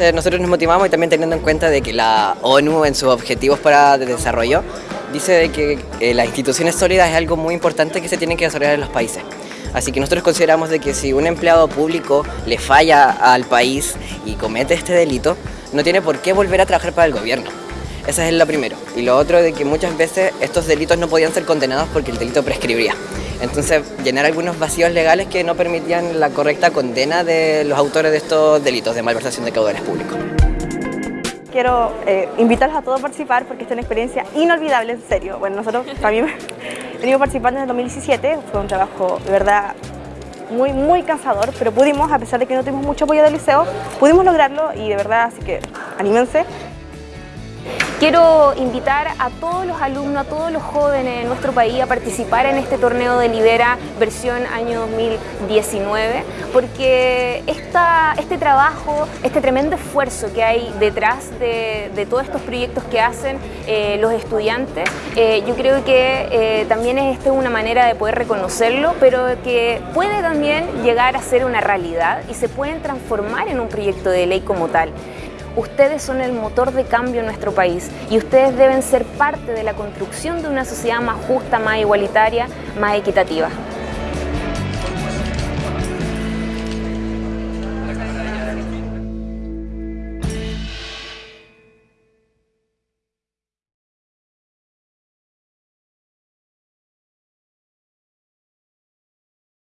Eh, Nosotros nos motivamos y también teniendo en cuenta de que la ONU en sus objetivos para el desarrollo dice que eh, las instituciones sólidas es algo muy importante que se tiene que desarrollar en los países. Así que nosotros consideramos de que si un empleado público le falla al país y comete este delito, no tiene por qué volver a trabajar para el gobierno. Ese es lo primero. Y lo otro de que muchas veces estos delitos no podían ser condenados porque el delito prescribía. Entonces, llenar algunos vacíos legales que no permitían la correcta condena de los autores de estos delitos de malversación de caudales públicos. Quiero eh, invitarlos a todos a participar porque es una experiencia inolvidable, en serio. Bueno, nosotros también venimos participando desde el 2017, fue un trabajo de verdad muy, muy cansador, pero pudimos, a pesar de que no tuvimos mucho apoyo del liceo, pudimos lograrlo y de verdad, así que anímense. Quiero invitar a todos los alumnos, a todos los jóvenes de nuestro país a participar en este torneo de Libera versión año 2019 porque esta, este trabajo, este tremendo esfuerzo que hay detrás de, de todos estos proyectos que hacen eh, los estudiantes, eh, yo creo que eh, también es esta una manera de poder reconocerlo, pero que puede también llegar a ser una realidad y se pueden transformar en un proyecto de ley como tal. Ustedes son el motor de cambio en nuestro país y ustedes deben ser parte de la construcción de una sociedad más justa, más igualitaria, más equitativa.